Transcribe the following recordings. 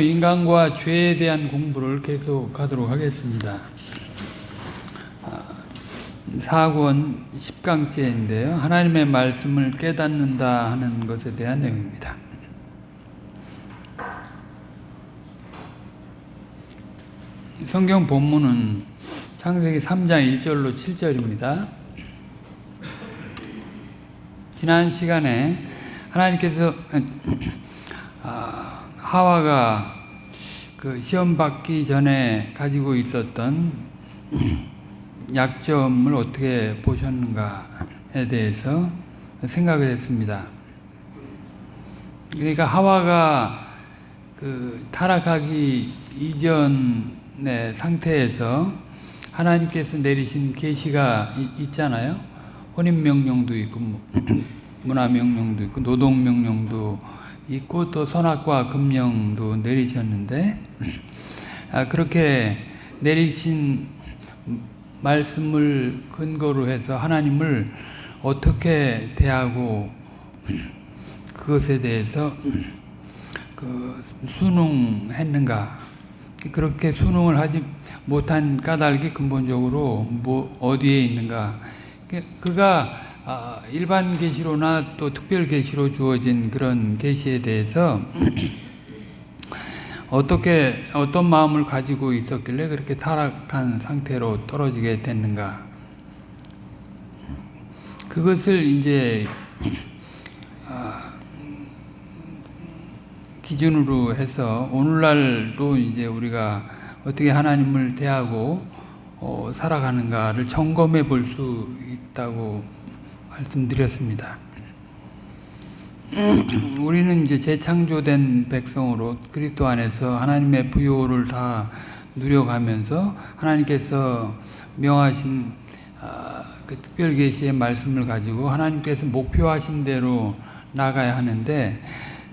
인간과 죄에 대한 공부를 계속하도록 하겠습니다. 아, 사권 10강째인데요. 하나님의 말씀을 깨닫는다 하는 것에 대한 내용입니다. 성경 본문은 창세기 3장 1절로 7절입니다. 지난 시간에 하나님께서 아, 하와가 그 시험 받기 전에 가지고 있었던 약점을 어떻게 보셨는가에 대해서 생각을 했습니다. 그러니까 하와가 그 타락하기 이전의 상태에서 하나님께서 내리신 계시가 있잖아요. 혼인 명령도 있고 문화 명령도 있고 노동 명령도 있고 또 선악과 금령도 내리셨는데 아, 그렇게 내리신 말씀을 근거로 해서 하나님을 어떻게 대하고 그것에 대해서 그 순응했는가? 그렇게 순응을 하지 못한 까닭이 근본적으로 뭐 어디에 있는가? 그가 아, 일반 계시로나 또 특별 계시로 주어진 그런 계시에 대해서 어떻게 어떤 마음을 가지고 있었길래 그렇게 타락한 상태로 떨어지게 됐는가? 그것을 이제 아, 기준으로 해서 오늘날도 이제 우리가 어떻게 하나님을 대하고 어, 살아가는가를 점검해 볼 수 있다고 말씀드렸습니다. 우리는 이제 재창조된 백성으로 그리스도 안에서 하나님의 부요를 다 누려가면서 하나님께서 명하신 그 특별 계시의 말씀을 가지고 하나님께서 목표하신 대로 나가야 하는데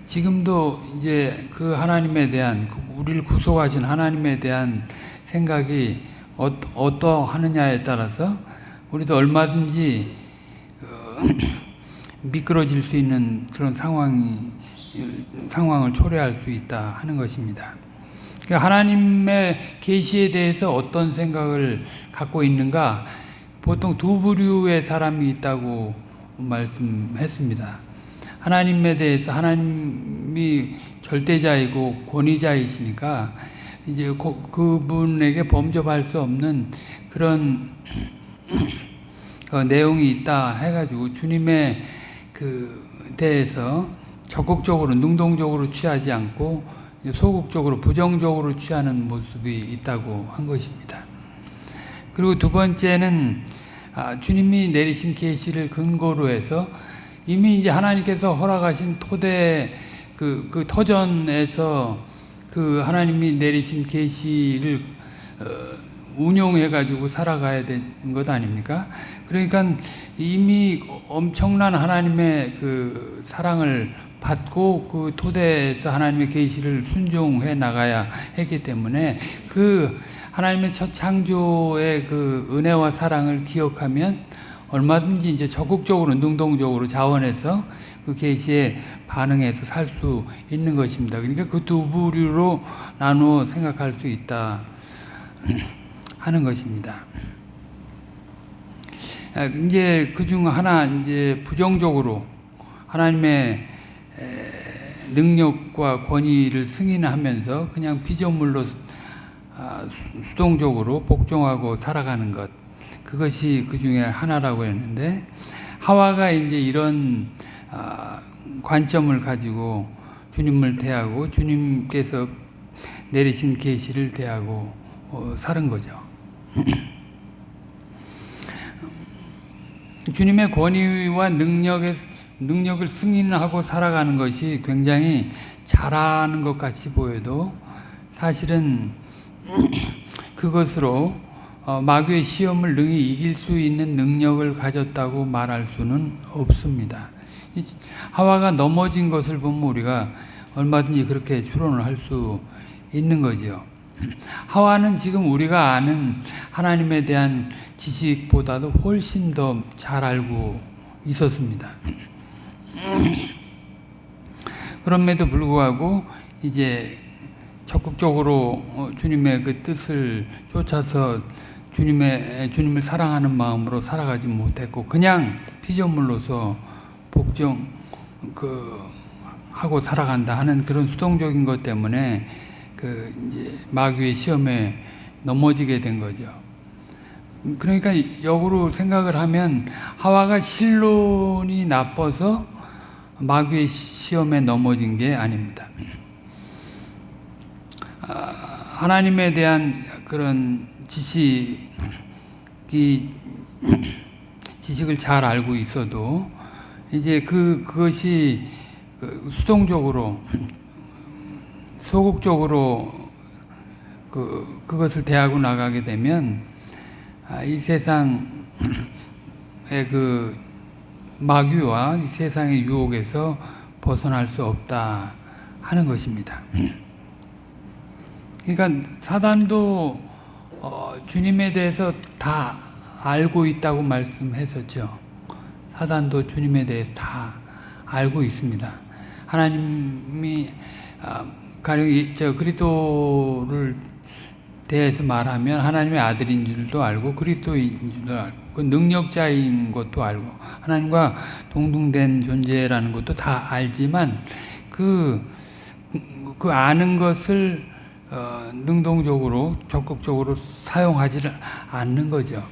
지금도 이제 그 하나님에 대한 우리를 구속하신 하나님에 대한 생각이 어떠하느냐에 따라서 우리도 얼마든지 미끄러질 수 있는 그런 상황이 상황을 초래할 수 있다 하는 것입니다. 그러니까 하나님의 계시에 대해서 어떤 생각을 갖고 있는가 보통 두 부류의 사람이 있다고 말씀했습니다. 하나님에 대해서 하나님이 절대자이고 권위자이시니까 이제 그분에게 범접할 수 없는 그런 그 내용이 있다 해가지고 주님의 그 대해서 적극적으로 능동적으로 취하지 않고 소극적으로 부정적으로 취하는 모습이 있다고 한 것입니다. 그리고 두 번째는 아, 주님이 내리신 계시를 근거로 해서 이미 이제 하나님께서 허락하신 토대 그, 그 터전에서 그 하나님이 내리신 계시를 어, 운용해 가지고 살아가야 되는 것 아닙니까? 그러니까 이미 엄청난 하나님의 그 사랑을 받고 그 토대에서 하나님의 계시를 순종해 나가야 했기 때문에 그 하나님의 첫 창조의 그 은혜와 사랑을 기억하면 얼마든지 이제 적극적으로 능동적으로 자원해서 그 계시에 반응해서 살 수 있는 것입니다. 그러니까 그 두 부류로 나누어 생각할 수 있다. 하는 것입니다. 아, 이제 그 중 하나 이제 부정적으로 하나님의 능력과 권위를 승인하면서 그냥 피조물로 아, 수동적으로 복종하고 살아가는 것 그것이 그 중에 하나라고 했는데 하와가 이제 이런 아, 관점을 가지고 주님을 대하고 주님께서 내리신 계시를 대하고 어, 사는 거죠. 주님의 권위와 능력의 능력을 승인하고 살아가는 것이 굉장히 잘하는 것 같이 보여도 사실은 그것으로 어, 마귀의 시험을 능히 이길 수 있는 능력을 가졌다고 말할 수는 없습니다. 하와가 넘어진 것을 보면 우리가 얼마든지 그렇게 추론을 할 수 있는 거죠. 하와는 지금 우리가 아는 하나님에 대한 지식보다도 훨씬 더 잘 알고 있었습니다. 그럼에도 불구하고 이제 적극적으로 어, 주님의 그 뜻을 쫓아서 주님의 주님을 사랑하는 마음으로 살아가지 못했고 그냥 피조물로서 복종 그 하고 살아간다 하는 그런 수동적인 것 때문에 그 이제 마귀의 시험에 넘어지게 된 거죠. 그러니까 역으로 생각을 하면 하와가 실론이 나빠서 마귀의 시험에 넘어진 게 아닙니다. 아, 하나님에 대한 그런 지식이 지식을 잘 알고 있어도 이제 그 그것이 그 수동적으로 소극적으로 그 그것을 대하고 나가게 되면 아, 이 세상의 그 마귀와 이 세상의 유혹에서 벗어날 수 없다 하는 것입니다. 그러니까 사단도 어, 주님에 대해서 다 알고 있다고 말씀했었죠. 사단도 주님에 대해서 다 알고 있습니다. 하나님이 아, 가령 이- 저 그리스도를 대해서 말하면 하나님의 아들인 줄도 알고 그리스도인 줄도 알고 그 능력자인 것도 알고 하나님과 동등된 존재라는 것도 다 알지만 그, 그 아는 것을 어, 능동적으로 적극적으로 사용하지를 않는 거죠.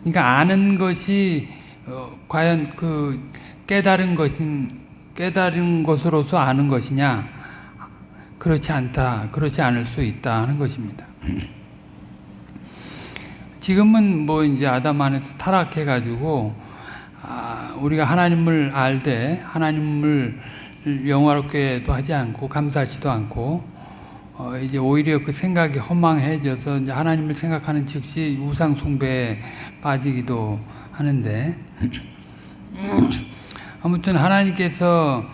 그러니까 아는 것이 어, 과연 그 깨달은 것인 깨달은 것으로서 아는 것이냐 그렇지 않다 그렇지 않을 수 있다 하는 것입니다. 지금은 뭐 이제 아담 안에서 타락해 가지고 아, 우리가 하나님을 알되 하나님을 영화롭게도 하지 않고 감사하지도 않고 어, 이제 오히려 그 생각이 허망해져서 이제 하나님을 생각하는 즉시 우상 숭배에 빠지기도 하는데 아무튼 하나님께서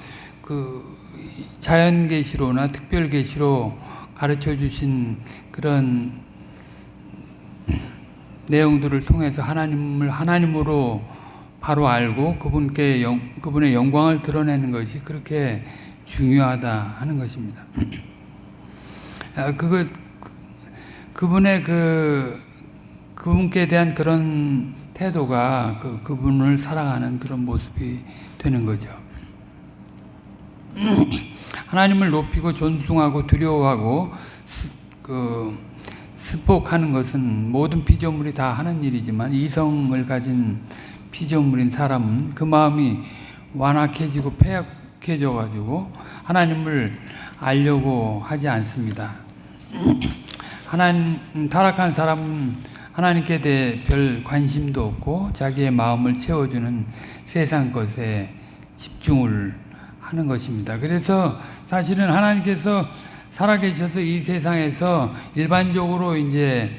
그 자연 계시로나 특별 계시로 가르쳐 주신 그런 내용들을 통해서 하나님을 하나님으로 바로 알고 그분께 영, 그분의 영광을 드러내는 것이 그렇게 중요하다 하는 것입니다. 아, 그거 그분의 그 그분께 대한 그런 태도가 그 그분을 사랑하는 그런 모습이 되는 거죠. 하나님을 높이고 존중하고 두려워하고 스, 그 스폭하는 것은 모든 피조물이 다 하는 일이지만 이성을 가진 피조물인 사람은 그 마음이 완악해지고 폐약해져 가지고 하나님을 알려고 하지 않습니다. 하나님 타락한 사람은 하나님께 대해 별 관심도 없고 자기의 마음을 채워주는 세상 것에 집중을 하는 것입니다. 그래서 사실은 하나님께서 살아계셔서 이 세상에서 일반적으로 이제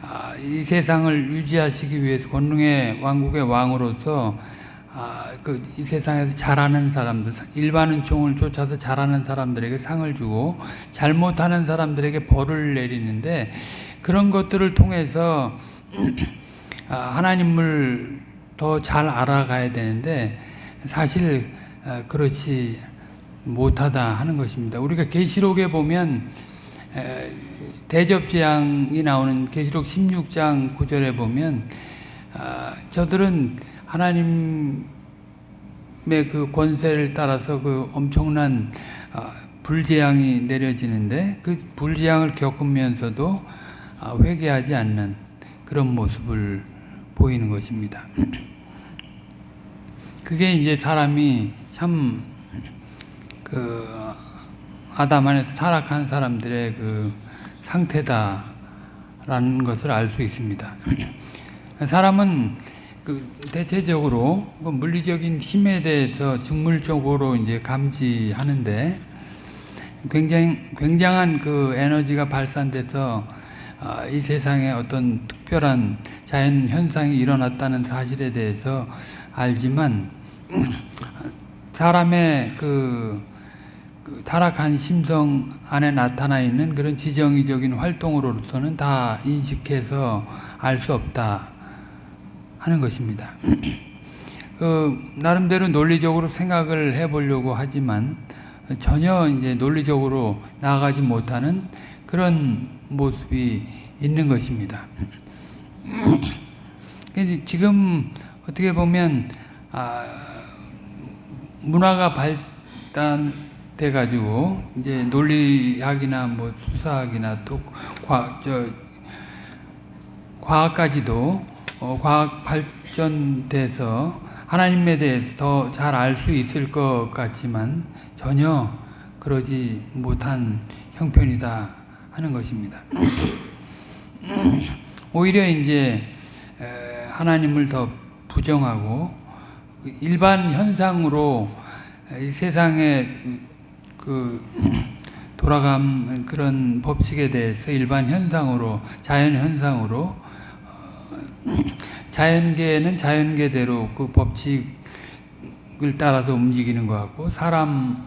아, 이 세상을 유지하시기 위해서 권능의 왕국의 왕으로서 아, 그이 세상에서 잘하는 사람들, 일반은 종을 쫓아서 잘하는 사람들에게 상을 주고 잘못하는 사람들에게 벌을 내리는데 그런 것들을 통해서 아, 하나님을 더 잘 알아가야 되는데 사실 아, 그렇지 못하다 하는 것입니다. 우리가 계시록에 보면 에, 대접 재앙이 나오는 계시록 16장 9절에 보면 아, 저들은 하나님의 그 권세를 따라서 그 엄청난 아, 불재앙이 내려지는데 그 불재앙을 겪으면서도 아, 회개하지 않는 그런 모습을 보이는 것입니다. 그게 이제 사람이 참 그 아담 안에서 타락한 사람들의 그 상태다라는 것을 알 수 있습니다. 사람은 그 대체적으로 그 물리적인 힘에 대해서 직물적으로 이제 감지하는데 굉장히 굉장한 그 에너지가 발산돼서 아, 이 세상에 어떤 특별한 자연 현상이 일어났다는 사실에 대해서 알지만 사람의 그, 그 타락한 심성 안에 나타나 있는 그런 지정의적인 활동으로서는 다 인식해서 알 수 없다 하는 것입니다. 그 나름대로 논리적으로 생각을 해보려고 하지만 전혀 이제 논리적으로 나아가지 못하는 그런 모습이 있는 것입니다. 지금 어떻게 보면 아, 문화가 발달돼 가지고 이제 논리학이나 뭐 수사학이나 또 과, 저, 과학까지도 어, 과학 발전돼서 하나님에 대해서 더 잘 알 수 있을 것 같지만 전혀 그러지 못한 형편이다 하는 것입니다. 오히려 이제 에, 하나님을 더 부정하고 일반 현상으로 이 세상에 그 돌아가는 그런 법칙에 대해서 일반 현상으로 자연 현상으로 어, 자연계는 자연계대로 그 법칙을 따라서 움직이는 것 같고 사람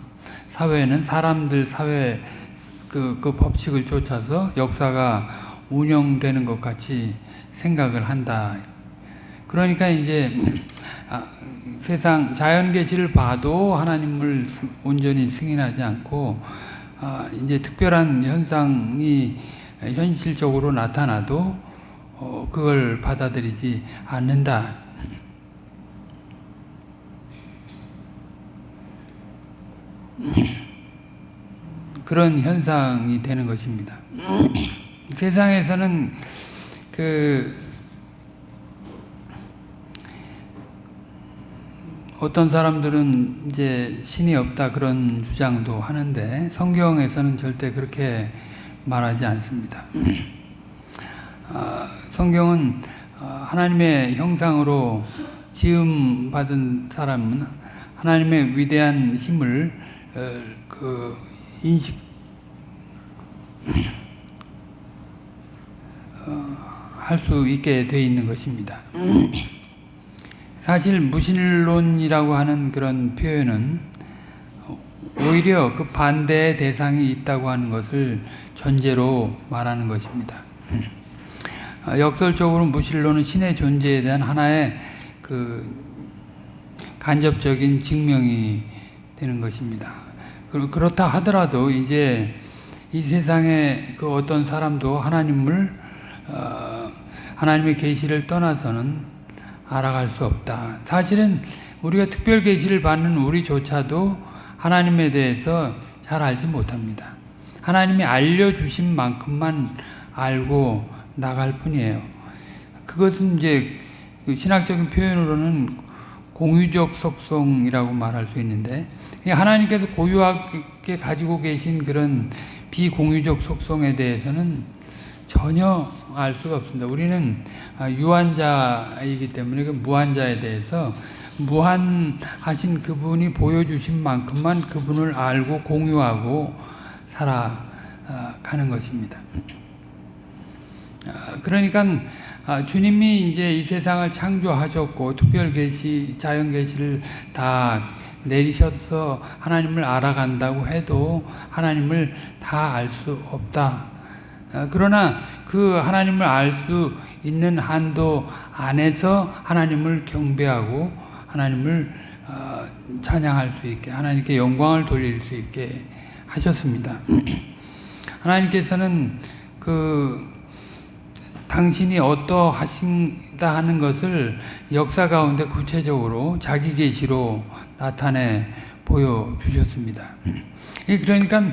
사회는 사람들 사회 그, 그 법칙을 쫓아서 역사가 운영되는 것 같이 생각을 한다. 그러니까 이제 아, 세상 자연 계시를 봐도 하나님을 온전히 승인하지 않고 아, 이제 특별한 현상이 현실적으로 나타나도 어, 그걸 받아들이지 않는다. 그런 현상이 되는 것입니다. 세상에서는 그 어떤 사람들은 이제 신이 없다 그런 주장도 하는데 성경에서는 절대 그렇게 말하지 않습니다. 아, 성경은 어, 하나님의 형상으로 지음 받은 사람은 하나님의 위대한 힘을 어, 그 인식 어, 할수 있게 되어 있는 것입니다. 사실 무신론이라고 하는 그런 표현은 오히려 그 반대의 대상이 있다고 하는 것을 전제로 말하는 것입니다. 아, 역설적으로 무신론은 신의 존재에 대한 하나의 그 간접적인 증명이 되는 것입니다. 그렇다 하더라도 이제 이 세상에 그 어떤 사람도 하나님을 어, 하나님의 계시를 떠나서는 알아갈 수 없다. 사실은 우리가 특별 계시를 받는 우리조차도 하나님에 대해서 잘 알지 못합니다. 하나님이 알려주신 만큼만 알고 나갈 뿐이에요. 그것은 이제 그 신학적인 표현으로는 공유적 속성이라고 말할 수 있는데 하나님께서 고유하게 가지고 계신 그런 비공유적 속성에 대해서는 전혀 알 수가 없습니다. 우리는 아, 유한자이기 때문에 그 무한자에 대해서 무한하신 그분이 보여주신 만큼만 그분을 알고 공유하고 살아가는 것입니다. 아, 그러니까 아, 주님이 이제 이 세상을 창조하셨고 특별 계시, 자연 계시를 다 내리셔서 하나님을 알아간다고 해도 하나님을 다 알 수 없다. 어, 그러나 그 하나님을 알 수 있는 한도 안에서 하나님을 경배하고 하나님을 어, 찬양할 수 있게 하나님께 영광을 돌릴 수 있게 하셨습니다. 하나님께서는 그 당신이 어떠하신 다 하는 것을 역사 가운데 구체적으로 자기 계시로 나타내 보여주셨습니다. 그러니까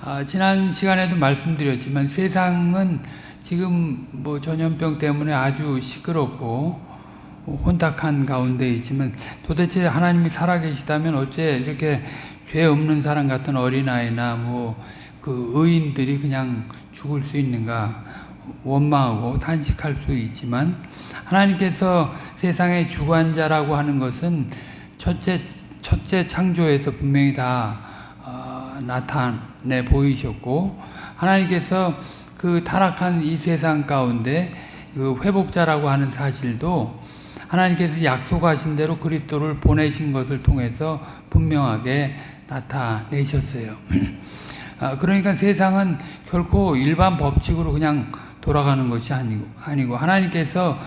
아, 지난 시간에도 말씀드렸지만 세상은 지금 뭐 전염병 때문에 아주 시끄럽고 혼탁한 가운데 있지만 도대체 하나님이 살아계시다면 어째 이렇게 죄 없는 사람 같은 어린아이나 뭐 그 의인들이 그냥 죽을 수 있는가 원망하고 탄식할 수 있지만 하나님께서 세상의 주관자라고 하는 것은 첫째 첫째 창조에서 분명히 다 어, 나타내 보이셨고 하나님께서 그 타락한 이 세상 가운데 그 회복자라고 하는 사실도 하나님께서 약속하신 대로 그리스도를 보내신 것을 통해서 분명하게 나타내셨어요. 아, 그러니까 세상은 결코 일반 법칙으로 그냥 돌아가는 것이 아니고, 아니고 하나님께서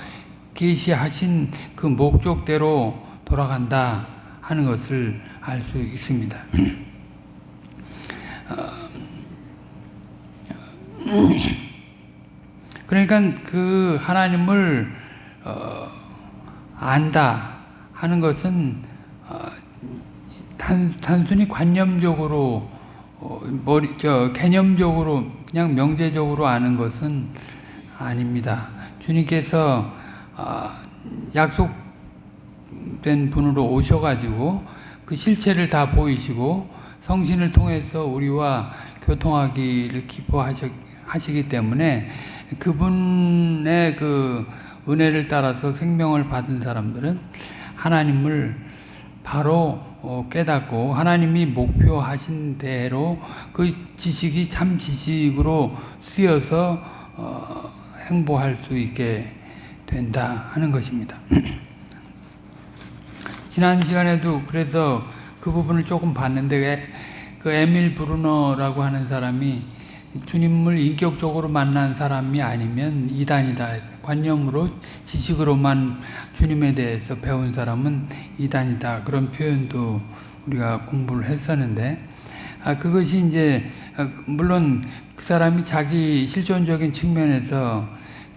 계시하신 그 목적대로 돌아간다 하는 것을 알 수 있습니다. 그러니까 그 하나님을 어, 안다 하는 것은 어, 단, 단순히 관념적으로 어, 머리 저 개념적으로 그냥 명제적으로 아는 것은 아닙니다. 주님께서 약속된 분으로 오셔가지고 그 실체를 다 보이시고 성신을 통해서 우리와 교통하기를 기뻐하시기 때문에 그분의 그 은혜를 따라서 생명을 받은 사람들은 하나님을 바로 어, 깨닫고 하나님이 목표하신 대로 그 지식이 참 지식으로 쓰여서 어, 행보할 수 있게 된다 하는 것입니다. 지난 시간에도 그래서 그 부분을 조금 봤는데 그 에밀 브루너라고 하는 사람이 주님을 인격적으로 만난 사람이 아니면 이단이다. 관념으로 지식으로만 주님에 대해서 배운 사람은 이단이다. 그런 표현도 우리가 공부를 했었는데 아, 그것이 이제 아, 물론 그 사람이 자기 실존적인 측면에서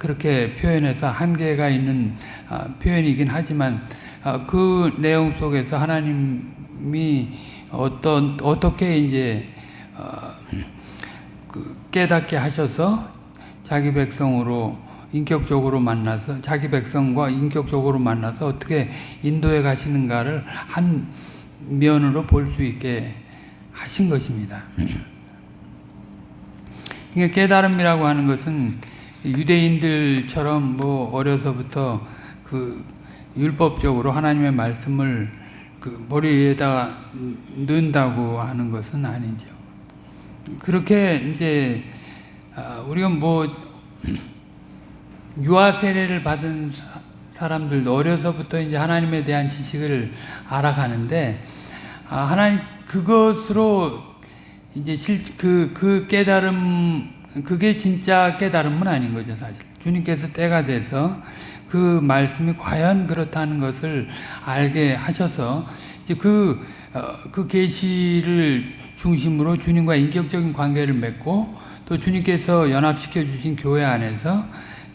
그렇게 표현해서 한계가 있는 아, 표현이긴 하지만 아, 그 내용 속에서 하나님이 어떤 어떻게 이제 어, 그 깨닫게 하셔서 자기 백성으로 인격적으로 만나서 자기 백성과 인격적으로 만나서 어떻게 인도에 가시는가를 한 면으로 볼 수 있게 하신 것입니다. 이게 깨달음이라고 하는 것은 유대인들처럼 뭐 어려서부터 그 율법적으로 하나님의 말씀을 그 머리에다가 넣는다고 하는 것은 아니죠. 그렇게 이제 아, 우리가 뭐 유아 세례를 받은 사람들도 어려서부터 이제 하나님에 대한 지식을 알아가는데 아, 하나님 그것으로 이제 실그그 그 깨달음 그게 진짜 깨달음은 아닌 거죠 사실. 주님께서 때가 돼서 그 말씀이 과연 그렇다는 것을 알게 하셔서 그, 어, 그 계시를 중심으로 주님과 인격적인 관계를 맺고 또 주님께서 연합시켜 주신 교회 안에서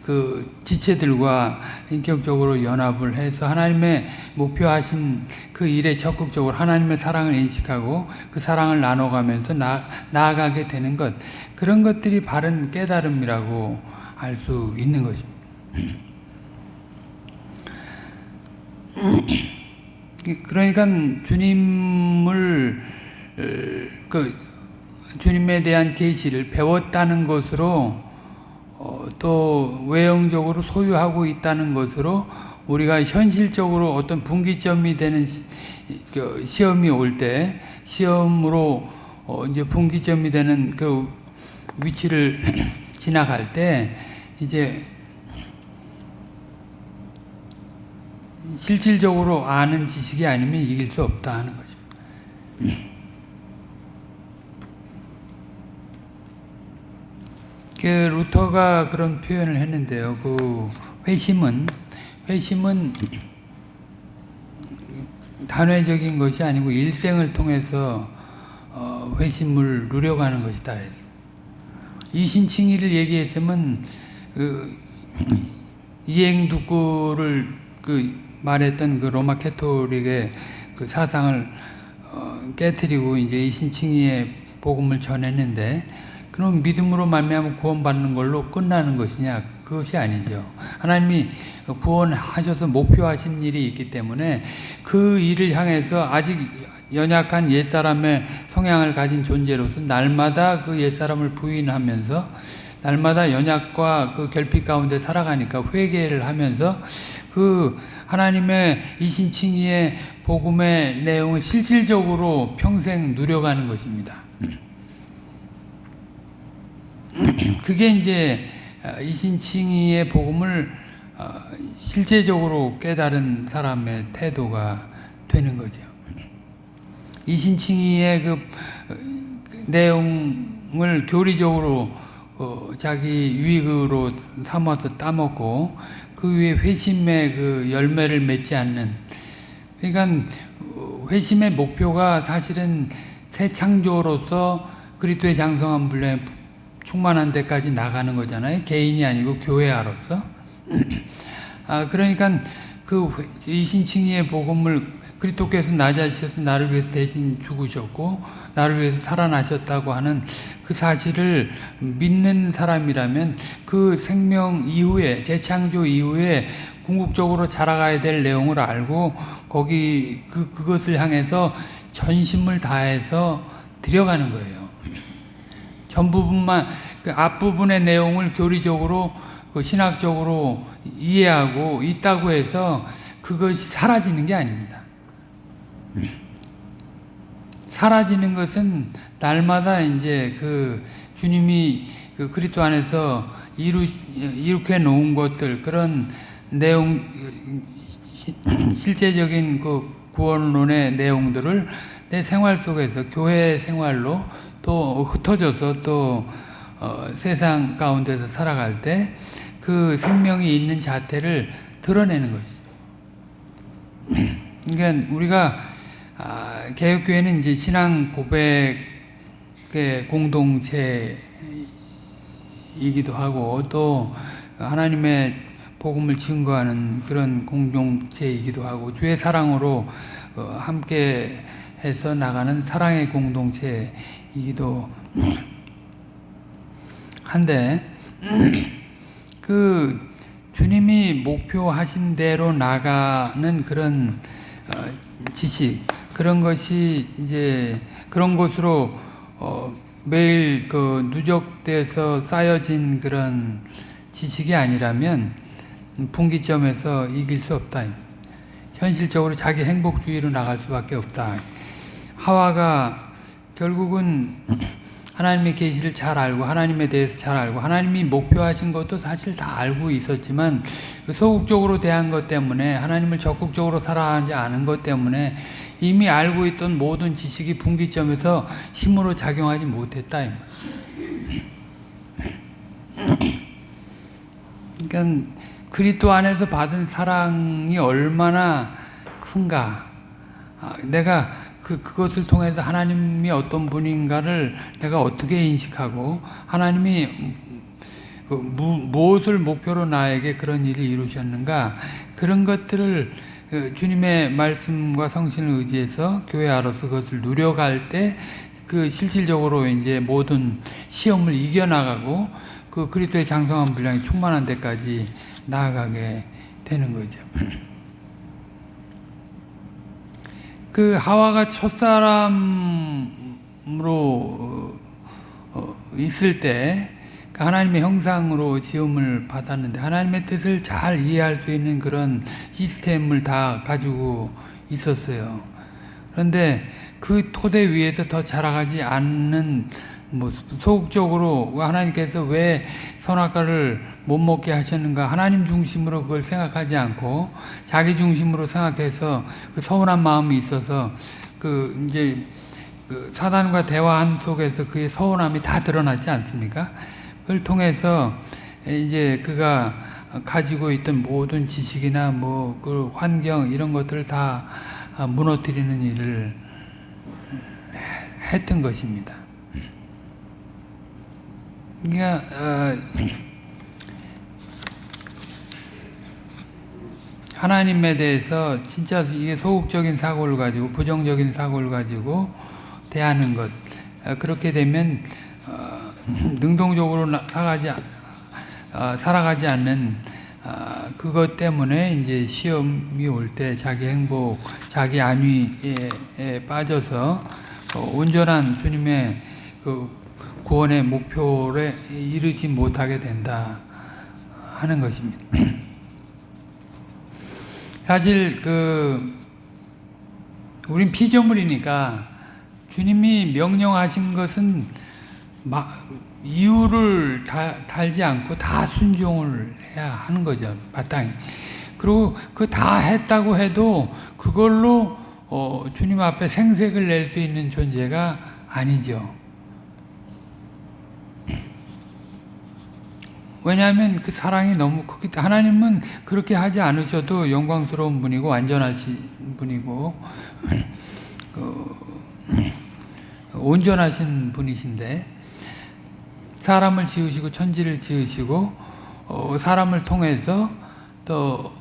그 지체들과 인격적으로 연합을 해서 하나님의 목표하신 그 일에 적극적으로 하나님의 사랑을 인식하고 그 사랑을 나눠가면서 나, 나아가게 되는 것 그런 것들이 바른 깨달음이라고 알 수 있는 것입니다. 그러니까 주님을 그 주님에 대한 계시를 배웠다는 것으로 어, 또 외형적으로 소유하고 있다는 것으로 우리가 현실적으로 어떤 분기점이 되는 시, 그 시험이 올 때 시험으로 어, 이제 분기점이 되는 그 위치를 지나갈 때 이제 실질적으로 아는 지식이 아니면 이길 수 없다 하는 것입니다. 그 루터가 그런 표현을 했는데요. 그 회심은 회심은 단회적인 것이 아니고 일생을 통해서 어, 회심을 누려가는 것이다. 이신칭의를 얘기했으면 그 이행두구를 그 말했던 그 로마 캐토릭의 그 사상을 어, 깨뜨리고 이제 이신칭의의 복음을 전했는데 그럼 믿음으로 말미암아 구원받는 걸로 끝나는 것이냐? 그것이 아니죠. 하나님이 구원하셔서 목표하신 일이 있기 때문에 그 일을 향해서 아직 연약한 옛사람의 성향을 가진 존재로서 날마다 그 옛사람을 부인하면서 날마다 연약과 그 결핍 가운데 살아가니까 회개를 하면서 그 하나님의 이신칭의의 복음의 내용을 실질적으로 평생 누려가는 것입니다. 그게 이제 어, 이신칭의의 복음을 어, 실제적으로 깨달은 사람의 태도가 되는 거죠. 이신칭의의 그 어, 내용을 교리적으로 자기 유익으로 삼아서 따먹고 그 위에 회심의 그 열매를 맺지 않는 그러니까 회심의 목표가 사실은 새 창조로서 그리스도의 장성한 분량에 충만한 데까지 나가는 거잖아요. 개인이 아니고 교회아로서. 아, 그러니까 그 이신칭의의 복음을 그리스도께서 낮아지셔서 나를 위해서 대신 죽으셨고 나를 위해서 살아나셨다고 하는 그 사실을 믿는 사람이라면 그 생명 이후에 재창조 이후에 궁극적으로 자라가야 될 내용을 알고 거기 그 그것을 향해서 전심을 다해서 들여가는 거예요. 전부분만 그 앞부분의 내용을 교리적으로 그 신학적으로 이해하고 있다고 해서 그것이 사라지는 게 아닙니다. 사라지는 것은 날마다 이제 그 주님이 그 그리스도 안에서 이루 이룩해 놓은 것들 그런 내용 실제적인 그 구원론의 내용들을 내 생활 속에서 교회 생활로 또 흩어져서 또 어, 세상 가운데서 살아갈 때 그 생명이 있는 자태를 드러내는 것이죠. 그러니까 우리가 아, 개혁교회는 이제 신앙 고백의 공동체이기도 하고 또 하나님의 복음을 증거하는 그런 공동체이기도 하고 주의 사랑으로 어, 함께 해서 나가는 사랑의 공동체이기도 한데 그 주님이 목표하신 대로 나가는 그런 어, 지식 그런 것이 이제 그런 것으로 어, 매일 그 누적돼서 쌓여진 그런 지식이 아니라면 분기점에서 이길 수 없다. 현실적으로 자기 행복주의로 나갈 수밖에 없다. 하와가 결국은 하나님의 계시를 잘 알고 하나님에 대해서 잘 알고 하나님이 목표하신 것도 사실 다 알고 있었지만 그 소극적으로 대한 것 때문에 하나님을 적극적으로 살아가지 않은 것 때문에 이미 알고 있던 모든 지식이 분기점에서 힘으로 작용하지 못했다. 그러니까 그리스도 안에서 받은 사랑이 얼마나 큰가. 아, 내가 그, 그것을 통해서 하나님이 어떤 분인가를 내가 어떻게 인식하고 하나님이 그 무, 무엇을 목표로 나에게 그런 일을 이루셨는가 그런 것들을 그 주님의 말씀과 성신을 의지해서 교회 안으로서 그것을 누려갈 때 그 실질적으로 이제 모든 시험을 이겨나가고 그 그리스도의 장성한 분량이 충만한 데까지 나아가게 되는 거죠. 그 하와가 첫사람으로 어, 있을 때그 하나님의 형상으로 지음을 받았는데 하나님의 뜻을 잘 이해할 수 있는 그런 시스템을 다 가지고 있었어요. 그런데 그 토대 위에서 더 자라가지 않는 뭐 소극적으로 하나님께서 왜 선악과를 못 먹게 하셨는가 하나님 중심으로 그걸 생각하지 않고 자기 중심으로 생각해서 그 서운한 마음이 있어서 그 이제 그 사단과 대화한 속에서 그의 서운함이 다 드러나지 않습니까? 그걸 통해서 이제 그가 가지고 있던 모든 지식이나 뭐 그 환경 이런 것들을 다 무너뜨리는 일을 했던 것입니다. 그러니까 어, 하나님에 대해서 진짜 이게 소극적인 사고를 가지고 부정적인 사고를 가지고 대하는 것. 어, 그렇게 되면 어, 능동적으로 살아가지 어, 살아가지 않는 어, 그것 때문에 이제 시험이 올 때 자기 행복, 자기 안위에 빠져서 어, 온전한 주님의 그 구원의 목표에 이르지 못하게 된다 하는 것입니다. 사실 그 우린 피조물이니까 주님이 명령하신 것은 막 이유를 다, 달지 않고 다 순종을 해야 하는 거죠 마땅히. 그리고 그 다 했다고 해도 그걸로 어, 주님 앞에 생색을 낼 수 있는 존재가 아니죠. 왜냐하면 그 사랑이 너무 크기 때문에 하나님은 그렇게 하지 않으셔도 영광스러운 분이고 완전하신 분이고 어, 온전하신 분이신데 사람을 지으시고 천지를 지으시고 어, 사람을 통해서 또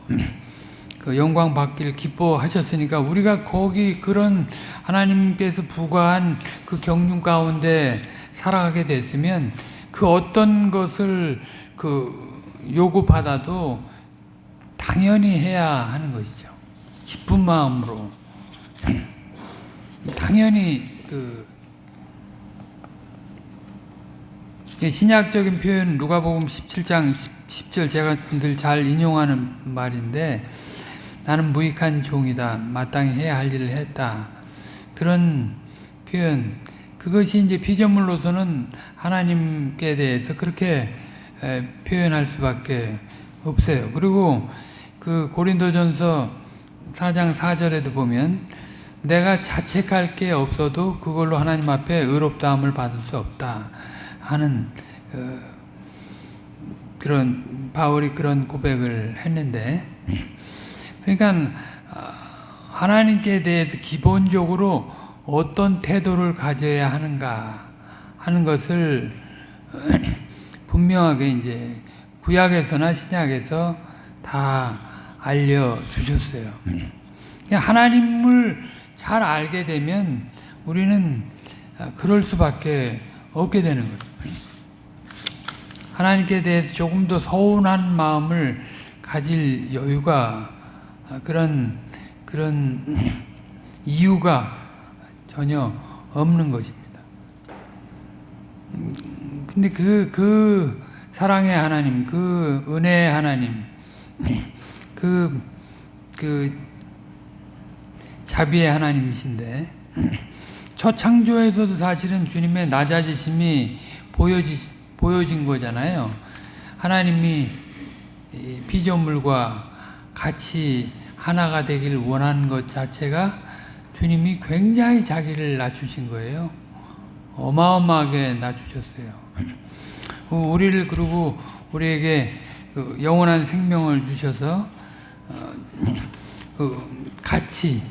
그 영광 받기를 기뻐하셨으니까 우리가 거기 그런 하나님께서 부과한 그 경륜 가운데 살아가게 됐으면 그 어떤 것을 그 요구받아도 당연히 해야 하는 것이죠. 기쁜 마음으로 당연히 그 신약적인 표현 누가복음 17장 10절 제가 늘 잘 인용하는 말인데 나는 무익한 종이다. 마땅히 해야 할 일을 했다. 그런 표현 그것이 이제 피조물로서는 하나님께 대해서 그렇게 에, 표현할 수밖에 없어요. 그리고 그 고린도전서 4장 4절에도 보면 내가 자책할 게 없어도 그걸로 하나님 앞에 의롭다함을 받을 수 없다 하는 어, 그런 바울이 그런 고백을 했는데 그러니까 하나님께 대해서 기본적으로 어떤 태도를 가져야 하는가 하는 것을 분명하게 이제 구약에서나 신약에서 다 알려 주셨어요. 하나님을 잘 알게 되면 우리는 그럴 수밖에 없게 되는 거죠. 하나님께 대해서 조금 더 서운한 마음을 가질 여유가 그런 그런 이유가 전혀 없는 것입니다. 근데 그, 그 사랑의 하나님, 그 은혜의 하나님, 그, 그 자비의 하나님이신데, 첫 창조에서도 사실은 주님의 낮아지심이 보여지, 보여진 거잖아요. 하나님이 피조물과 같이 하나가 되기를 원하는 것 자체가 주님이 굉장히 자기를 낮추신 거예요. 어마어마하게 낮추셨어요. 우리를 그리고 우리에게 그 영원한 생명을 주셔서 그 같이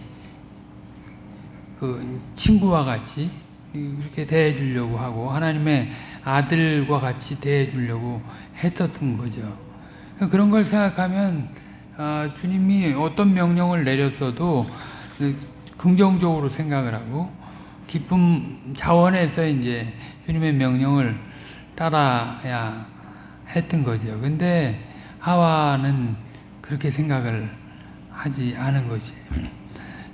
그 친구와 같이 이렇게 대해 주려고 하고 하나님의 아들과 같이 대해 주려고 했었던 거죠. 그런 걸 생각하면 아, 주님이 어떤 명령을 내렸어도 긍정적으로 생각을 하고 기쁨 자원에서 이제 주님의 명령을 따라야 했던 거죠. 근데 하와는 그렇게 생각을 하지 않은 거지.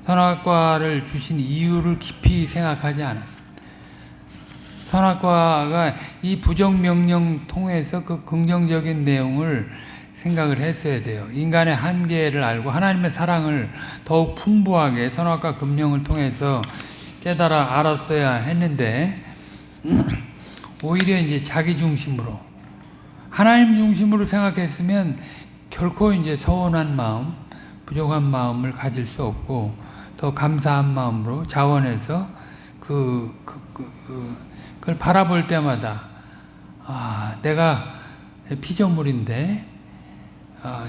선악과를 주신 이유를 깊이 생각하지 않았어요. 선악과가 이 부정명령 통해서 그 긍정적인 내용을 생각을 했어야 돼요. 인간의 한계를 알고 하나님의 사랑을 더욱 풍부하게 선악과 금령을 통해서 깨달아 알았어야 했는데 오히려 이제 자기 중심으로 하나님 중심으로 생각했으면 결코 이제 서운한 마음, 부족한 마음을 가질 수 없고 더 감사한 마음으로 자원해서 그, 그, 그, 그 그걸 바라볼 때마다 아 내가 피조물인데 아,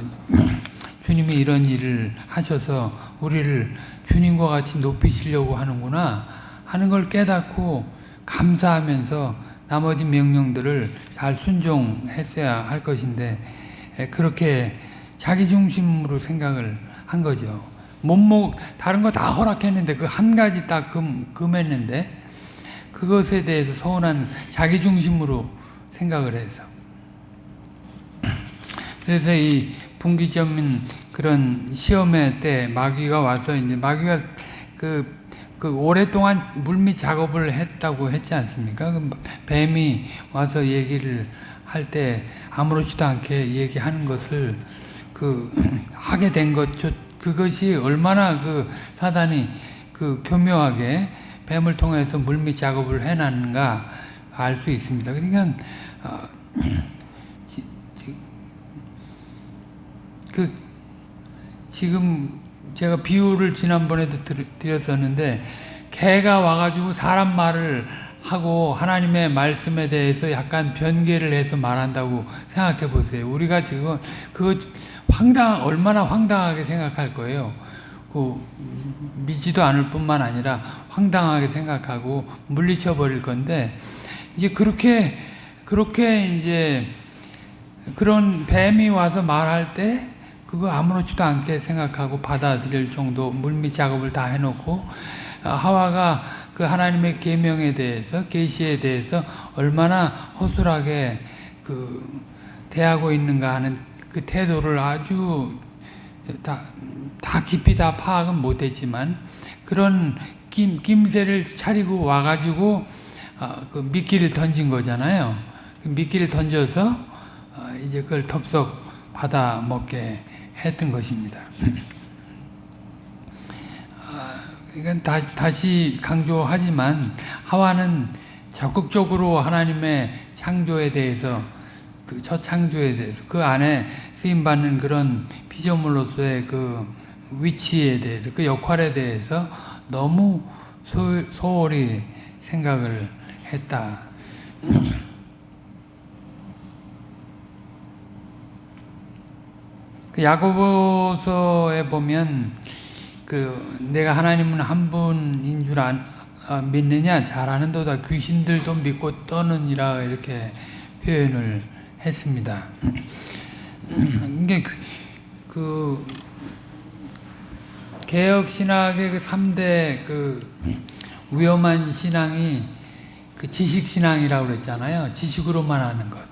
주님이 이런 일을 하셔서 우리를 주님과 같이 높이시려고 하는구나 하는 걸 깨닫고 감사하면서 나머지 명령들을 잘 순종했어야 할 것인데 그렇게 자기 중심으로 생각을 한 거죠. 못먹 다른 거 다 허락했는데 그 한 가지 딱 금, 금했는데 그것에 대해서 서운한 자기 중심으로 생각을 해서 그래서 이 분기점인 그런 시험회 때 마귀가 와서 이제 마귀가 그, 그 오랫동안 물밑 작업을 했다고 했지 않습니까? 그 뱀이 와서 얘기를 할 때 아무렇지도 않게 얘기하는 것을 그 하게 된 것, 그것이 얼마나 그 사단이 그 교묘하게 뱀을 통해서 물밑 작업을 해놨는가 알 수 있습니다. 그러니까 어, 그 지금 제가 비유를 지난번에도 드렸었는데 개가 와가지고 사람 말을 하고 하나님의 말씀에 대해서 약간 변개를 해서 말한다고 생각해 보세요. 우리가 지금 그거 황당 얼마나 황당하게 생각할 거예요. 그 믿지도 않을 뿐만 아니라 황당하게 생각하고 물리쳐 버릴 건데 이제 그렇게 그렇게 이제 그런 뱀이 와서 말할 때 그거 아무렇지도 않게 생각하고 받아들일 정도 물밑 작업을 다 해놓고 어, 하와가 그 하나님의 계명에 대해서 계시에 대해서 얼마나 허술하게 그 대하고 있는가 하는 그 태도를 아주 다, 다 깊이 다 파악은 못했지만 그런 김, 김새를 차리고 와가지고 어, 그 미끼를 던진 거잖아요. 그 미끼를 던져서 어, 이제 그걸 덥석 받아 먹게 했던 것입니다. 이건 다, 다시 강조하지만 하와는 적극적으로 하나님의 창조에 대해서 그 첫 창조에 대해서 그 안에 쓰임 받는 그런 피조물로서의 그 위치에 대해서 그 역할에 대해서 너무 소, 소홀히 생각을 했다. 야고보서에 보면 그 내가 하나님은 한 분인 줄 안, 아, 믿느냐 잘하는도다 귀신들도 믿고 떠느니라 이렇게 표현을 했습니다. 이게 그, 그 개혁 신학의 그 3대 그 위험한 신앙이 그 지식 신앙이라고 그랬잖아요. 지식으로만 하는 것.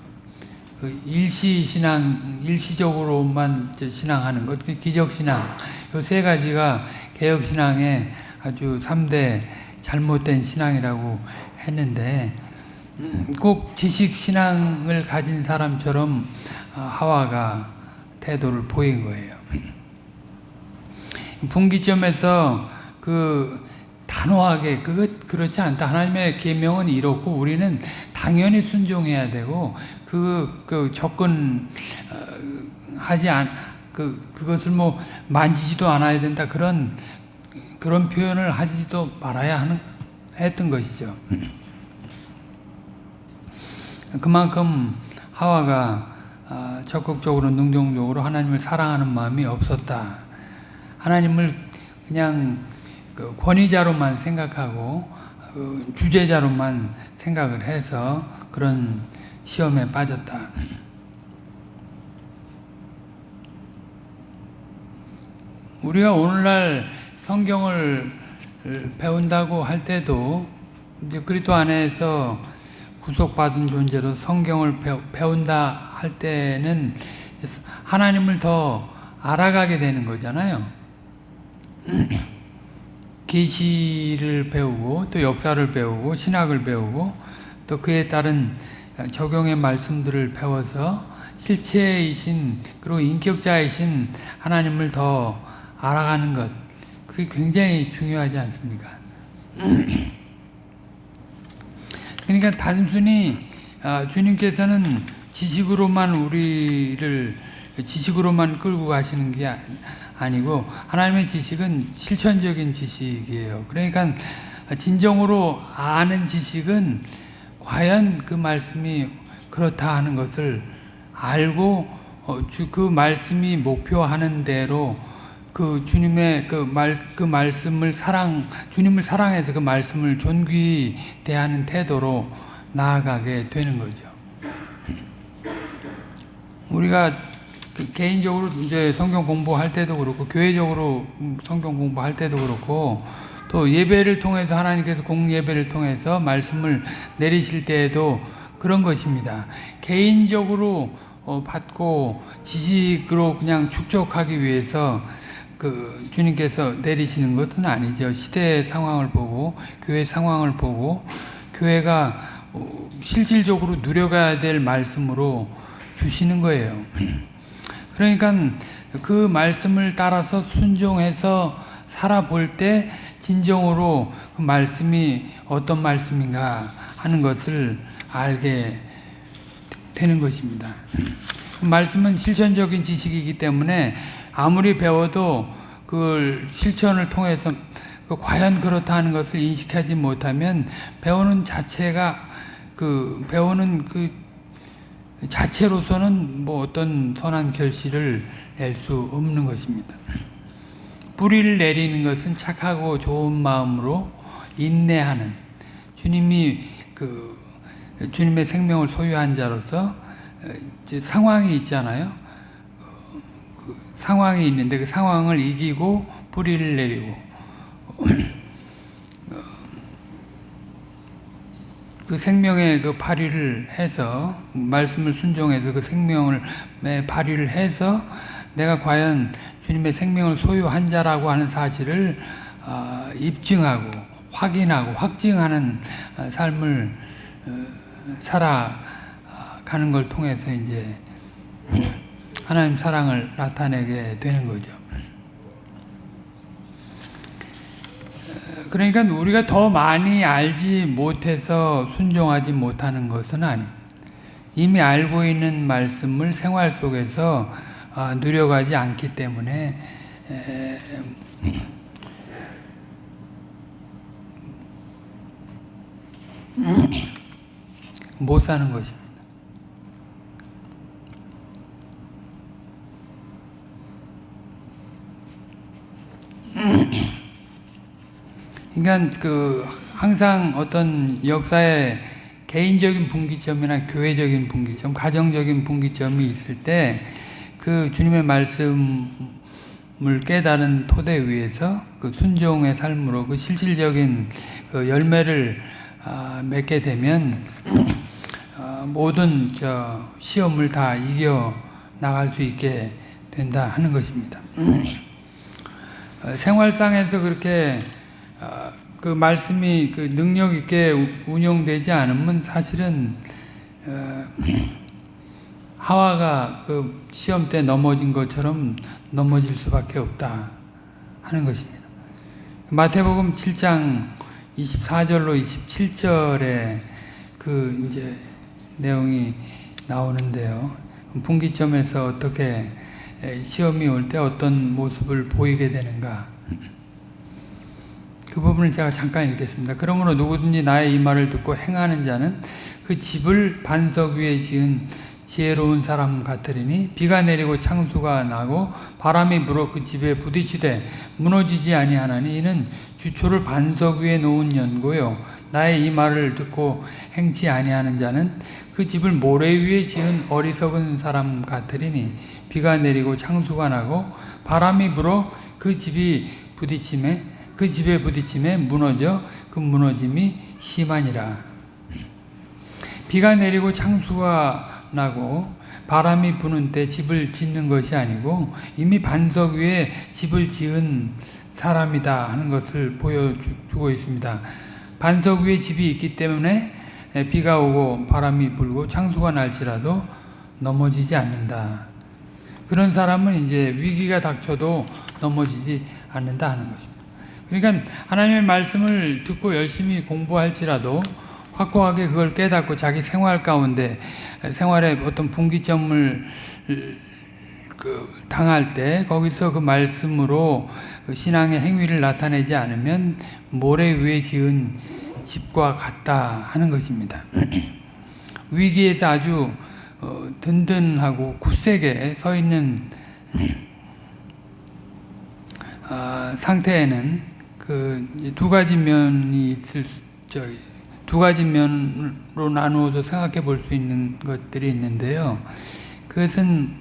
그 일시 신앙, 일시적으로만 신앙하는 것, 그 기적 신앙. 이 세 가지가 개혁 신앙의 아주 3대 잘못된 신앙이라고 했는데 꼭 지식 신앙을 가진 사람처럼 어, 하와가 태도를 보인 거예요. 분기점에서 그 단호하게 그것 그렇지 않다. 하나님의 계명은 이렇고 우리는 당연히 순종해야 되고 그, 그 접근 어, 하지 않, 그, 그것을 뭐 만지지도 않아야 된다. 그런, 그런 표현을 하지도 말아야 하는, 했던 것이죠. 그만큼 하와가 어, 적극적으로 능동적으로 하나님을 사랑하는 마음이 없었다. 하나님을 그냥 그 권위자로만 생각하고 어, 주제자로만 생각을 해서 그런 시험에 빠졌다. 우리가 오늘날 성경을 배운다고 할 때도 이제 그리스도 안에서 구속받은 존재로 성경을 배운다 할 때는 하나님을 더 알아가게 되는 거잖아요. 계시를 배우고 또 역사를 배우고 신학을 배우고 또 그에 따른 적용의 말씀들을 배워서 실체이신 그리고 인격자이신 하나님을 더 알아가는 것 그게 굉장히 중요하지 않습니까? 그러니까 단순히 아, 주님께서는 지식으로만 우리를 지식으로만 끌고 가시는 게 아니고 하나님의 지식은 실천적인 지식이에요. 그러니까 진정으로 아는 지식은 과연 그 말씀이 그렇다 하는 것을 알고 어, 그 말씀이 목표하는 대로 그 주님의 그 말, 그 말씀을 사랑, 주님을 사랑해서 그 말씀을 존귀히 대하는 태도로 나아가게 되는 거죠. 우리가 그 개인적으로 이제 성경 공부할 때도 그렇고, 교회적으로 성경 공부할 때도 그렇고, 또 예배를 통해서 하나님께서 공예배를 통해서 말씀을 내리실 때에도 그런 것입니다. 개인적으로 어, 받고 지식으로 그냥 축적하기 위해서 그 주님께서 내리시는 것은 아니죠. 시대 상황을 보고 교회 상황을 보고 교회가 어, 실질적으로 누려가야 될 말씀으로 주시는 거예요. 그러니까 그 말씀을 따라서 순종해서 살아볼 때 진정으로 그 말씀이 어떤 말씀인가 하는 것을 알게 되는 것입니다. 그 말씀은 실천적인 지식이기 때문에 아무리 배워도 그걸 실천을 통해서 그 과연 그렇다 하는 것을 인식하지 못하면 배우는 자체가 그 배우는 그 자체로서는 뭐 어떤 선한 결실을 낼 수 없는 것입니다. 뿌리를 내리는 것은 착하고 좋은 마음으로 인내하는 주님이 그 주님의 생명을 소유한 자로서 이제 상황이 있잖아요. 어, 그 상황이 있는데 그 상황을 이기고 뿌리를 내리고 그 생명의 그 발휘를 해서 말씀을 순종해서 그 생명을 발휘를 해서 내가 과연 주님의 생명을 소유한 자라고 하는 사실을 어, 입증하고 확인하고 확증하는 어, 삶을 어, 살아가는 걸 통해서 이제 하나님 사랑을 나타내게 되는 거죠. 그러니까 우리가 더 많이 알지 못해서 순종하지 못하는 것은 아닙니다. 이미 알고 있는 말씀을 생활 속에서 누려가지 않기 때문에 못 사는 것입니다. 그러니까 그 항상 어떤 역사의 개인적인 분기점이나 교회적인 분기점, 가정적인 분기점이 있을 때 그 주님의 말씀을 깨달은 토대 위에서 그 순종의 삶으로 그 실질적인 그 열매를 아, 맺게 되면 어, 모든 저 시험을 다 이겨 나갈 수 있게 된다 하는 것입니다. 어, 생활상에서 그렇게 어, 그 말씀이 그 능력 있게 운영되지 않으면 사실은 하와가 그 시험 때 넘어진 것처럼 넘어질 수밖에 없다 하는 것입니다. 마태복음 7장 24절로 27절에 그 이제 내용이 나오는데요. 분기점에서 어떻게 시험이 올 때 어떤 모습을 보이게 되는가. 그 부분을 제가 잠깐 읽겠습니다. 그러므로 누구든지 나의 이 말을 듣고 행하는 자는 그 집을 반석 위에 지은 지혜로운 사람 같으리니 비가 내리고 창수가 나고 바람이 불어 그 집에 부딪히되 무너지지 아니하나니 이는 주초를 반석 위에 놓은 연고요 나의 이 말을 듣고 행치 아니하는 자는 그 집을 모래 위에 지은 어리석은 사람 같으리니 비가 내리고 창수가 나고 바람이 불어 그 집이 부딪힘에 그 집에 부딪힘에 무너져 그 무너짐이 심하니라 비가 내리고 창수가 나고 바람이 부는 때 집을 짓는 것이 아니고 이미 반석 위에 집을 지은 사람이다 하는 것을 보여주고 있습니다. 반석 위에 집이 있기 때문에 비가 오고 바람이 불고 창수가 날지라도 넘어지지 않는다. 그런 사람은 이제 위기가 닥쳐도 넘어지지 않는다 하는 것입니다. 그러니까 하나님의 말씀을 듣고 열심히 공부할지라도 확고하게 그걸 깨닫고 자기 생활 가운데 생활의 어떤 분기점을 그 당할 때 거기서 그 말씀으로 그 신앙의 행위를 나타내지 않으면 모래 위에 지은 집과 같다 하는 것입니다. 위기에서 아주 어, 든든하고 굳세게 서 있는 어, 상태에는 그 두 가지 면이 있을 저두 가지 면으로 나누어서 생각해 볼 수 있는 것들이 있는데요. 그것은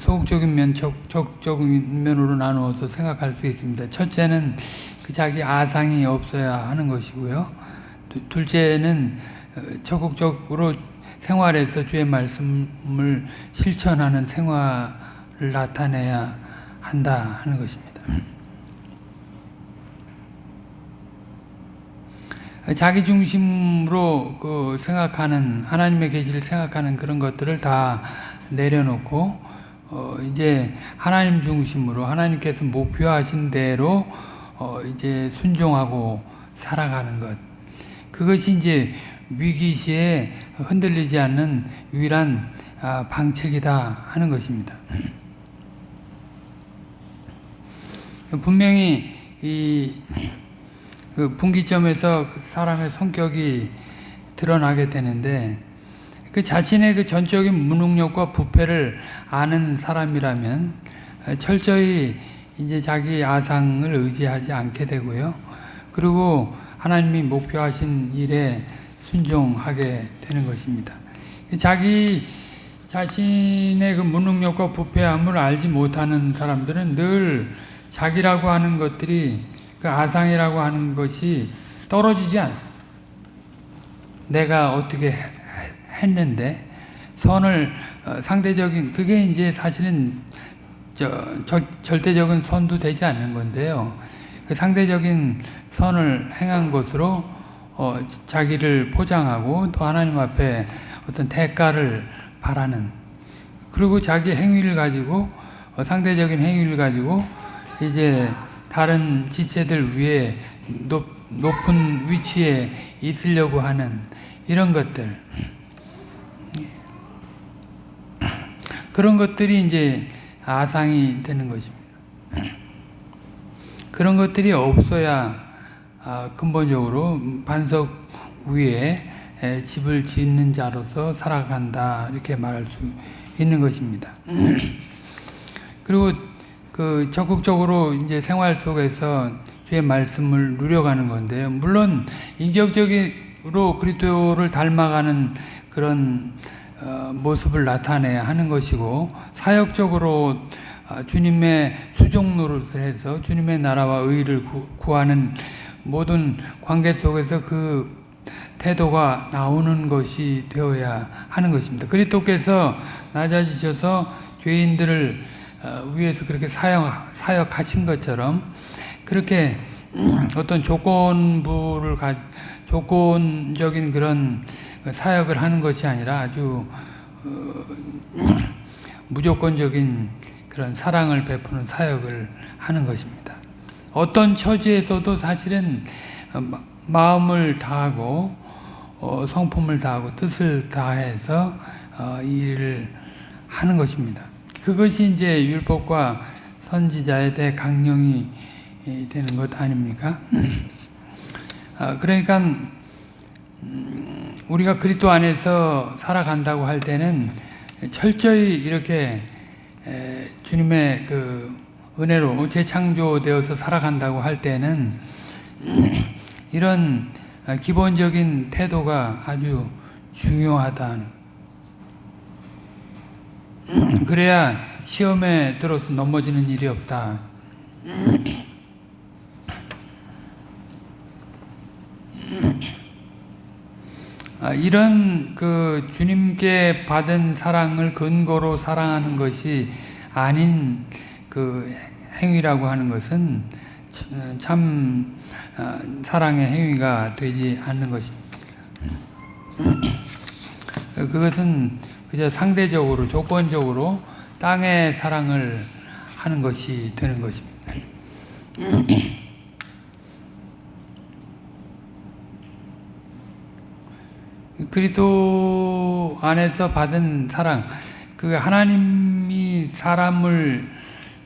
소극적인 면, 적극적인 면으로 나누어서 생각할 수 있습니다. 첫째는 그 자기 아상이 없어야 하는 것이고요. 둘째는 어, 적극적으로 생활에서 주의 말씀을 실천하는 생활을 나타내야 한다 하는 것입니다. 자기 중심으로 그 생각하는 하나님의 계시를 생각하는 그런 것들을 다 내려놓고 어 이제 하나님 중심으로 하나님께서 목표하신 대로 어 이제 순종하고 살아가는 것 그것이 이제 위기 시에 흔들리지 않는 유일한 아, 방책이다 하는 것입니다. 분명히 이 그 분기점에서 그 사람의 성격이 드러나게 되는데 그 자신의 그 전적인 무능력과 부패를 아는 사람이라면 철저히 이제 자기 아상을 의지하지 않게 되고요. 그리고 하나님이 목표하신 일에 순종하게 되는 것입니다. 자기 자신의 그 무능력과 부패함을 알지 못하는 사람들은 늘 자기라고 하는 것들이 그 아상이라고 하는 것이 떨어지지 않습니다. 내가 어떻게 해- 했는데 선을 어, 상대적인 그게 이제 사실은 저 절, 절대적인 선도 되지 않는 건데요. 그 상대적인 선을 행한 것으로 어, 자기를 포장하고 또 하나님 앞에 어떤 대가를 바라는 그리고 자기 행위를 가지고 어, 상대적인 행위를 가지고 이제 다른 지체들 위에 높, 높은 위치에 있으려고 하는 이런 것들 그런 것들이 이제 아상이 되는 것입니다. 그런 것들이 없어야 아, 근본적으로 반석 위에 에, 집을 짓는 자로서 살아간다 이렇게 말할 수 있는 것입니다. 그리고 그 적극적으로 이제 생활 속에서 주의 말씀을 누려가는 건데요. 물론 인격적으로 그리스도를 닮아가는 그런 어, 모습을 나타내야 하는 것이고 사역적으로 아, 주님의 수종 노릇을 해서 주님의 나라와 의를 구, 구하는 모든 관계 속에서 그 태도가 나오는 것이 되어야 하는 것입니다. 그리스도께서 낮아지셔서 죄인들을 어, 위해서 그렇게 사역, 사역하신 것처럼 그렇게 어떤 조건부를 가, 조건적인 그런 사역을 하는 것이 아니라 아주 어, 무조건적인 그런 사랑을 베푸는 사역을 하는 것입니다. 어떤 처지에서도 사실은 어, 마- 마음을 다하고 어, 성품을 다하고 뜻을 다해서 어, 이 일을 하는 것입니다. 그것이 이제 율법과 선지자에 대해 강령이 이, 되는 것 아닙니까? 아, 그러니까 음, 우리가 그리스도 안에서 살아간다고 할 때는 철저히 이렇게 에, 주님의 그 은혜로 재창조되어서 살아간다고 할 때는 이런 아, 기본적인 태도가 아주 중요하다. 그래야 시험에 들어서 넘어지는 일이 없다. 아, 이런 그 주님께 받은 사랑을 근거로 사랑하는 것이 아닌 그 행위라고 하는 것은 참 아, 사랑의 행위가 되지 않는 것입니다. 그것은 그저 상대적으로 조건적으로 땅의 사랑을 하는 것이 되는 것입니다. 그리스도 안에서 받은 사랑, 그 하나님이 사람을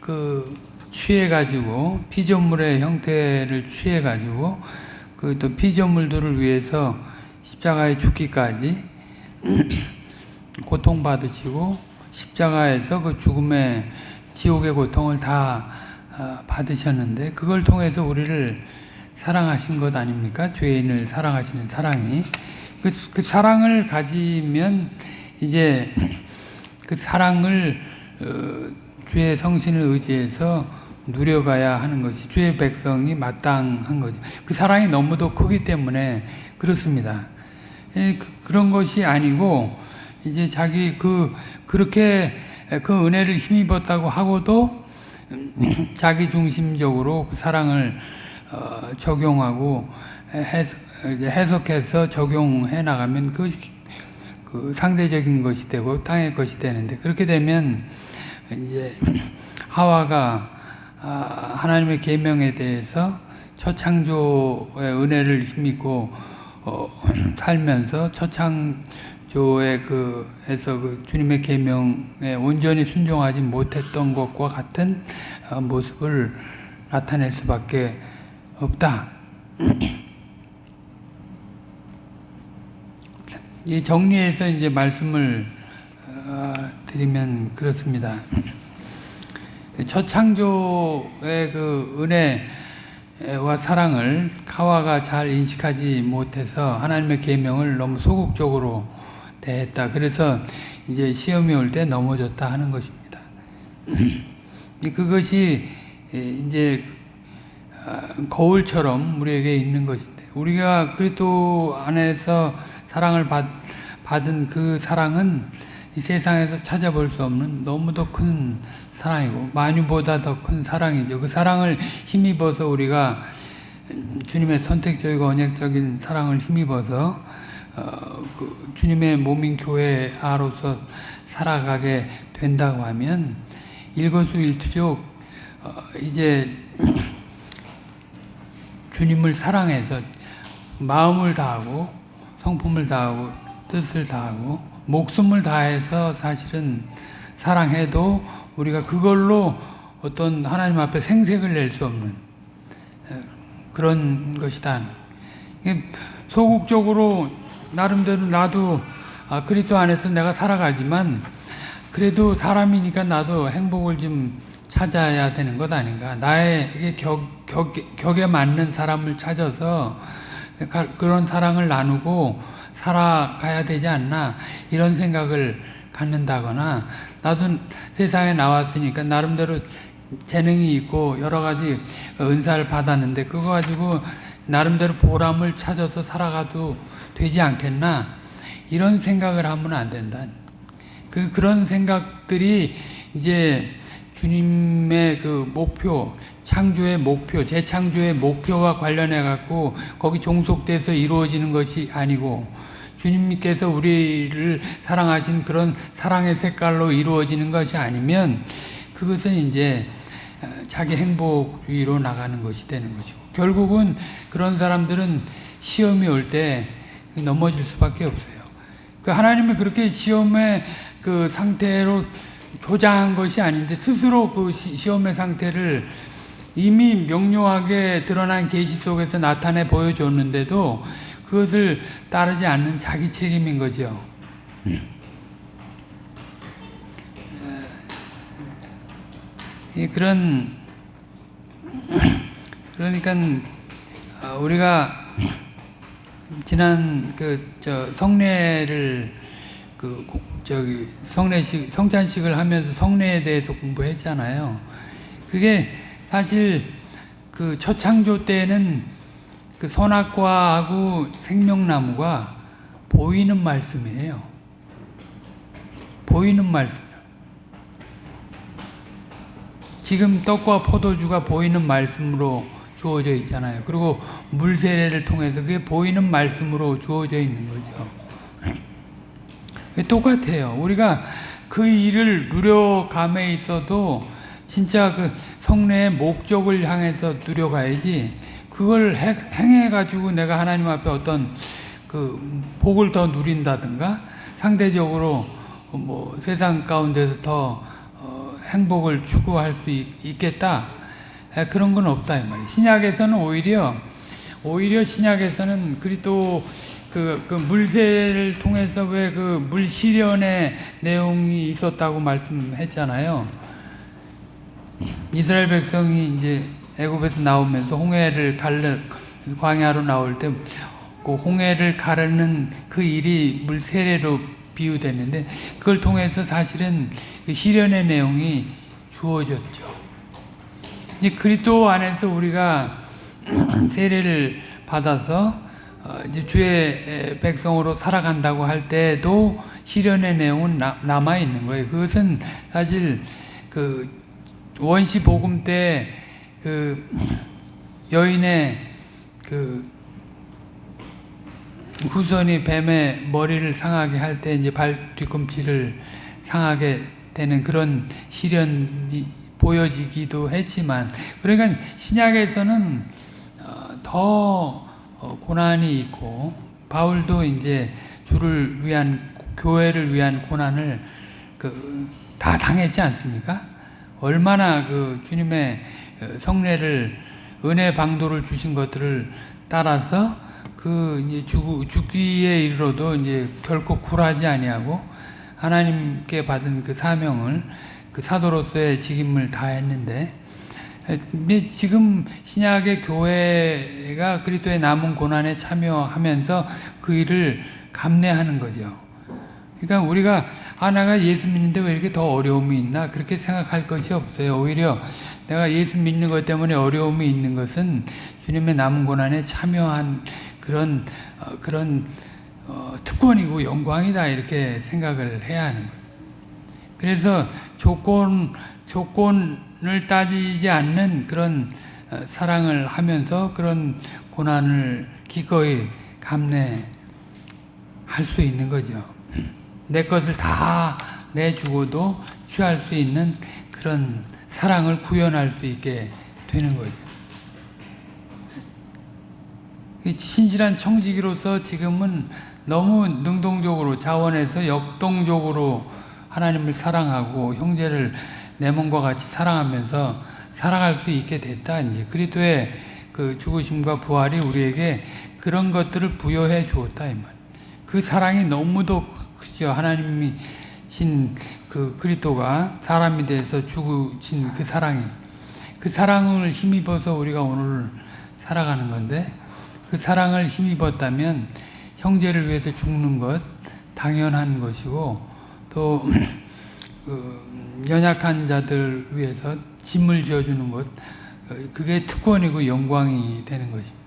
그 취해 가지고 피조물의 형태를 취해 가지고 그 또 피조물들을 위해서 십자가에 죽기까지 고통 받으시고 십자가에서 그 죽음의 지옥의 고통을 다 어, 받으셨는데 그걸 통해서 우리를 사랑하신 것 아닙니까? 죄인을 사랑하시는 사랑이 그, 그 사랑을 가지면 이제 그 사랑을 어, 주의 성신을 의지해서 누려가야 하는 것이 주의 백성이 마땅한 거죠. 그 사랑이 너무도 크기 때문에 그렇습니다. 예, 그, 런 것이 아니고 이제 자기 그 그렇게 그 은혜를 힘입었다고 하고도 자기 중심적으로 그 사랑을 어, 적용하고 해석, 해석해서 적용해 나가면 그것이 그 상대적인 것이 되고 땅의 것이 되는데 그렇게 되면 이제 하와가 아, 하나님의 계명에 대해서 초창조의 은혜를 힘입고 어, 살면서 초창 조의 그 에서 그 주님의 계명에 온전히 순종하지 못했던 것과 같은 어, 모습을 나타낼 수밖에 없다. 이 정리해서 이제 말씀을 어, 드리면 그렇습니다. 초창조의 그 은혜 와 사랑을 카와가 잘 인식하지 못해서 하나님의 계명을 너무 소극적으로 대했다. 그래서 이제 시험이 올 때 넘어졌다 하는 것입니다. 그것이 이제 아, 거울처럼 우리에게 있는 것인데 우리가 그리스도 안에서 사랑을 받, 받은 그 사랑은 이 세상에서 찾아볼 수 없는 너무도 큰 사랑이고 만유보다 더 큰 사랑이죠. 그 사랑을 힘입어서 우리가 주님의 선택적이고 언약적인 사랑을 힘입어서 어, 그 주님의 몸인 교회 아로서 살아가게 된다고 하면 일거수일투족 어, 이제 주님을 사랑해서 마음을 다하고 성품을 다하고 뜻을 다하고 목숨을 다해서 사실은 사랑해도 우리가 그걸로 어떤 하나님 앞에 생색을 낼 수 없는 그런 것이다. 소극적으로 나름대로 나도 아, 그리스도 안에서 내가 살아가지만 그래도 사람이니까 나도 행복을 좀 찾아야 되는 것 아닌가. 나의 격, 격, 격에 맞는 사람을 찾아서 그런 사랑을 나누고 살아가야 되지 않나 이런 생각을 갖는다거나 나도 세상에 나왔으니까 나름대로 재능이 있고 여러 가지 은사를 받았는데 그거 가지고 나름대로 보람을 찾아서 살아가도 되지 않겠나 이런 생각을 하면 안 된다. 그 그런 생각들이 이제 주님의 그 목표, 창조의 목표, 재창조의 목표와 관련해 갖고 거기 종속돼서 이루어지는 것이 아니고 주님께서 우리를 사랑하신 그런 사랑의 색깔로 이루어지는 것이 아니면 그것은 이제 자기 행복주의로 나가는 것이 되는 것이고 결국은 그런 사람들은 시험이 올때 넘어질 수밖에 없어요. 그 하나님이 그렇게 시험의 그 상태로 조장한 것이 아닌데 스스로 그 시험의 상태를 이미 명료하게 드러난 계시 속에서 나타내 보여줬는데도 그것을 따르지 않는 자기 책임인 거죠. 그런 그러니까 우리가 지난 그 저 성례를 그 저기 성례식 성찬식을 하면서 성례에 대해서 공부했잖아요. 그게 사실 그 초창조 때는 그 선악과하고 생명나무가 보이는 말씀이에요. 보이는 말씀. 지금 떡과 포도주가 보이는 말씀으로 주어져 있잖아요. 그리고 물 세례를 통해서 그게 보이는 말씀으로 주어져 있는 거죠. 똑같아요. 우리가 그 일을 누려감에 있어도 진짜 그 성례의 목적을 향해서 누려가야지 그걸 행해가지고 내가 하나님 앞에 어떤 그 복을 더 누린다든가 상대적으로 뭐 세상 가운데서 더 행복을 추구할 수 있겠다. 그런 건 없다 이 말이에요. 신약에서는 오히려 오히려 신약에서는 그리스도 그, 그 물세를 통해서 왜 그 물시련의 내용이 있었다고 말씀했잖아요. 이스라엘 백성이 이제 애굽에서 나오면서 홍해를 갈르 광야로 나올 때 그 홍해를 가르는 그 일이 물세례로 비유됐는데 그걸 통해서 사실은 그 시련의 내용이 주어졌죠. 이제 그리스도 안에서 우리가 세례를 받아서 어, 이제 주의 백성으로 살아간다고 할 때도 시련의 내용은 남아 있는 거예요. 그것은 사실 그 원시 복음 때 그 여인의 그 후손이 뱀의 머리를 상하게 할 때 이제 발 뒤꿈치를 상하게 되는 그런 시련이 보여지기도 했지만 그러니까 신약에서는 어, 더 어, 고난이 있고 바울도 이제 주를 위한 교회를 위한 고난을 그 다 당했지 않습니까? 얼마나 그 주님의 어, 성례를 은혜 방도를 주신 것들을 따라서 그 이제 죽, 죽기에 이르러도 이제 결코 굴하지 아니하고 하나님께 받은 그 사명을 그 사도로서의 직임을 다했는데 지금 신약의 교회가 그리스도의 남은 고난에 참여하면서 그 일을 감내하는 거죠. 그러니까 우리가 아 내가 예수 믿는데 왜 이렇게 더 어려움이 있나 그렇게 생각할 것이 없어요. 오히려 내가 예수 믿는 것 때문에 어려움이 있는 것은 주님의 남은 고난에 참여한 그런 어, 그런 어, 특권이고 영광이다 이렇게 생각을 해야 하는 거예요. 그래서 조건 조건을 따지지 않는 그런 어, 사랑을 하면서 그런 고난을 기꺼이 감내할 수 있는 거죠. 내 것을 다 내주고도 취할 수 있는 그런 사랑을 구현할 수 있게 되는 거죠. 이 신실한 청지기로서 지금은 너무 능동적으로 자원해서 역동적으로 하나님을 사랑하고 형제를 내 몸과 같이 사랑하면서 살아갈 수 있게 됐다. 이제 그리스도의 그 죽으심과 부활이 우리에게 그런 것들을 부여해 주었다 이 말. 그 사랑이 너무도 크죠. 하나님이 신 그 그리스도가 사람이 돼서 죽으신 그 사랑이 그 사랑을 힘입어서 우리가 오늘 살아가는 건데 그 사랑을 힘입었다면 형제를 위해서 죽는 것 당연한 것이고 또 그 연약한 자들 위해서 짐을 지어주는 것 어, 그게 특권이고 영광이 되는 것입니다.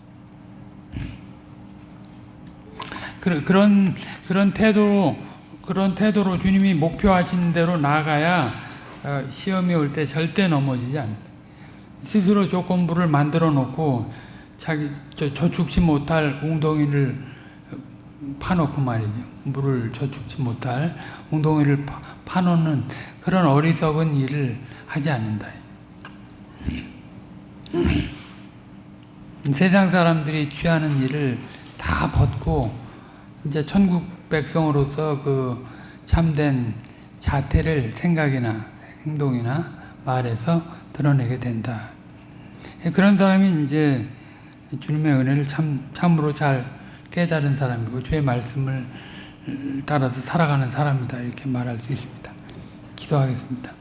그런 그런 태도로 그런 태도로 주님이 목표하신 대로 나아가야 어, 시험이 올 때 절대 넘어지지 않는다. 스스로 조건부를 만들어 놓고 자기 저, 저축지 못할 웅덩이를 파놓고 말이죠. 물을 저축지 못할 웅덩이를 파, 파놓는 그런 어리석은 일을 하지 않는다. 세상 사람들이 취하는 일을 다 벗고 이제 천국 백성으로서 그 참된 자태를 생각이나 행동이나 말에서 드러내게 된다. 그런 사람이 이제 주님의 은혜를 참, 참으로 잘 깨달은 사람이고 주의 말씀을 따라서 살아가는 사람이다 이렇게 말할 수 있습니다. 기도하겠습니다.